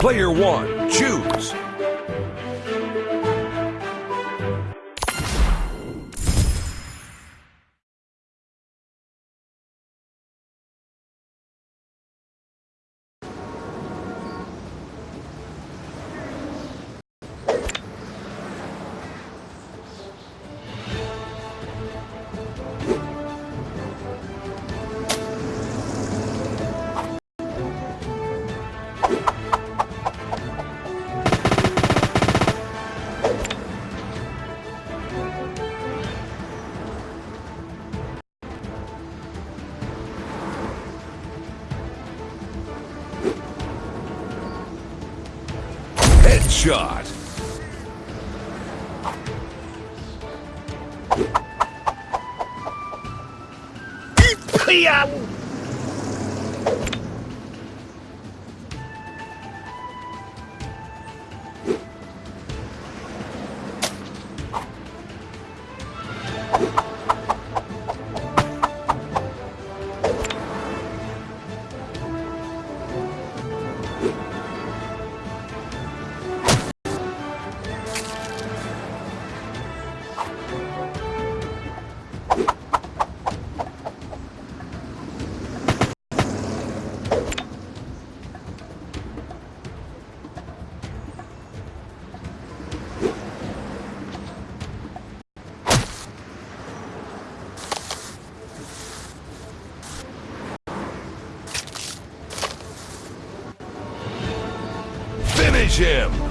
Player one, choose. Headshot. Finish him!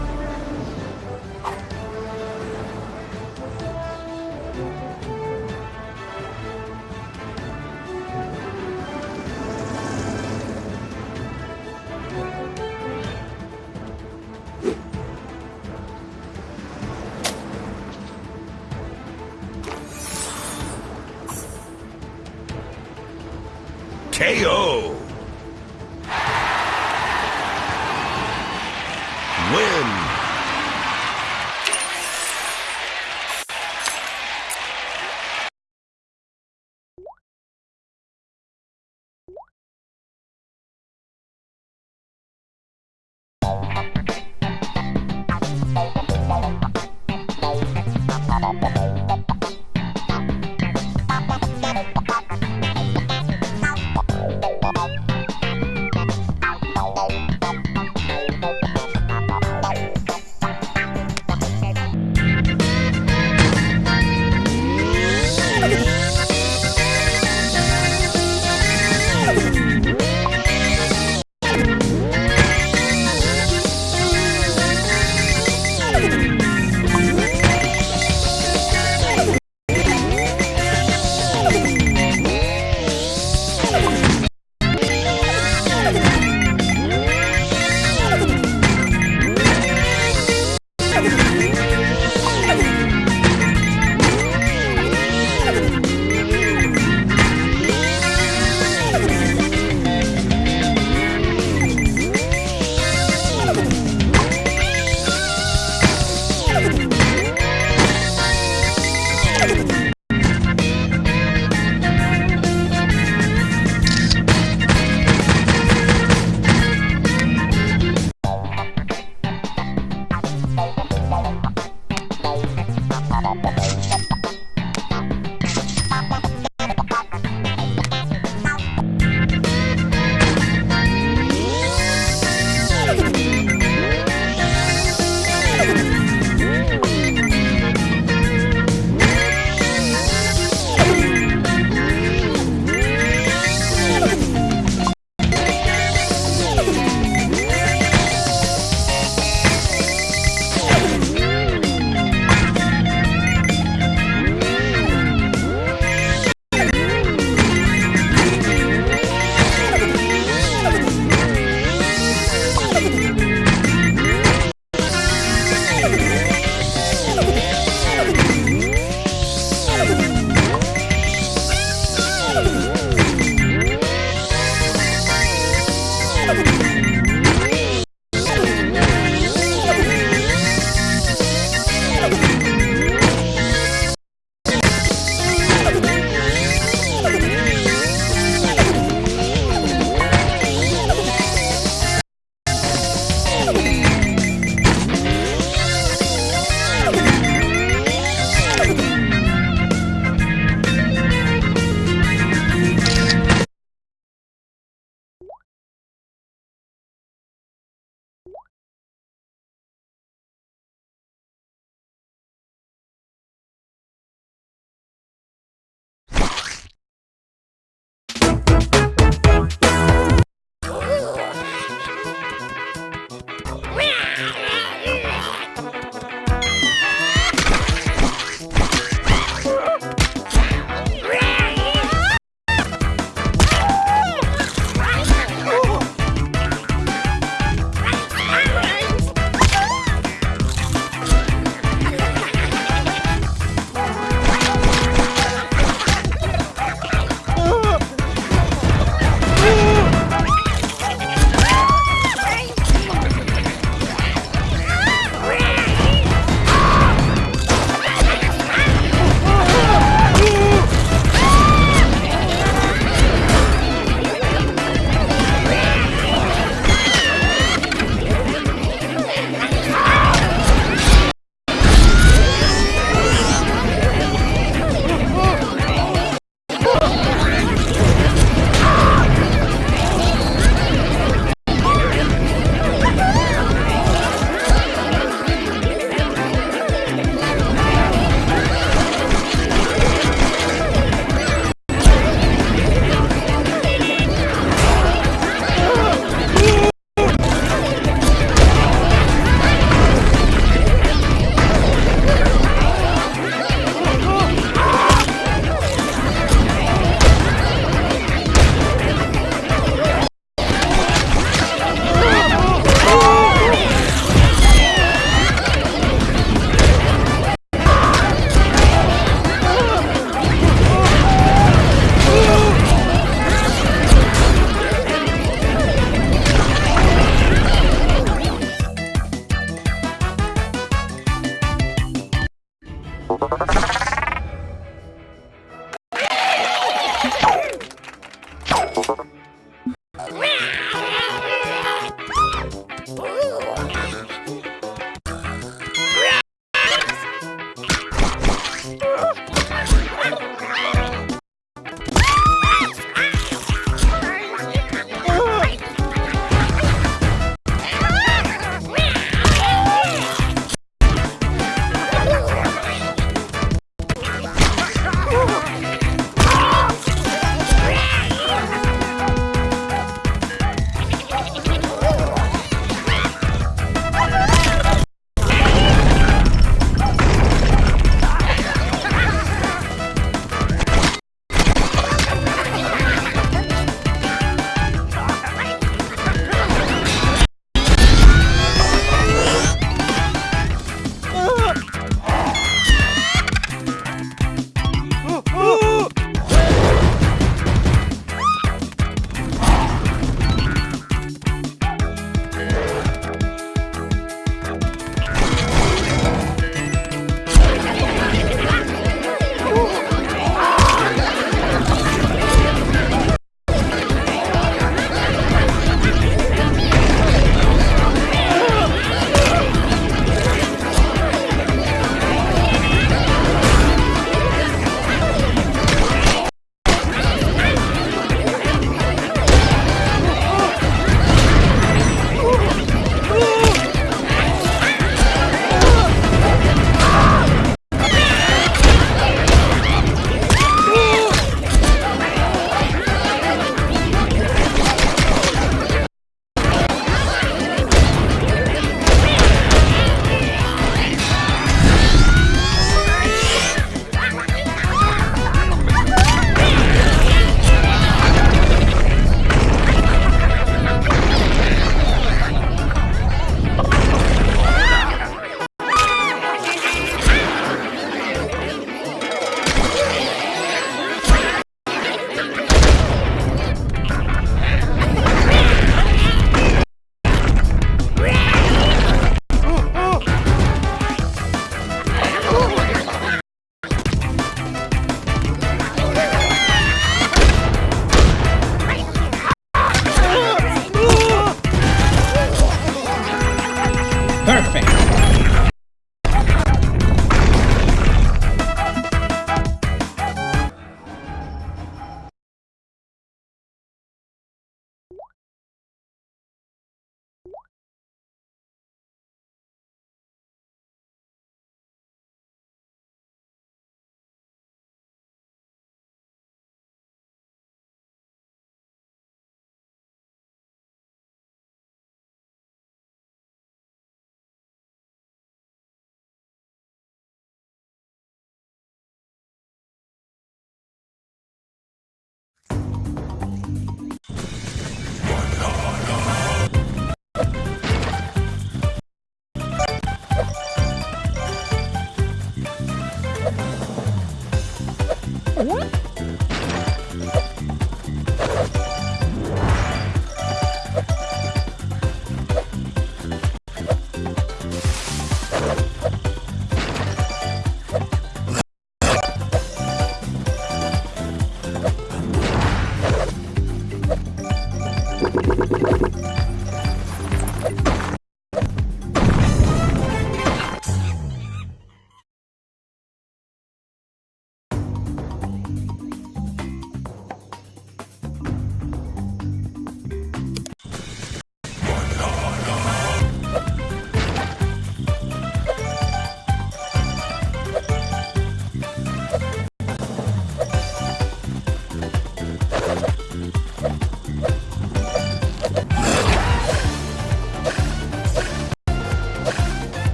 KO!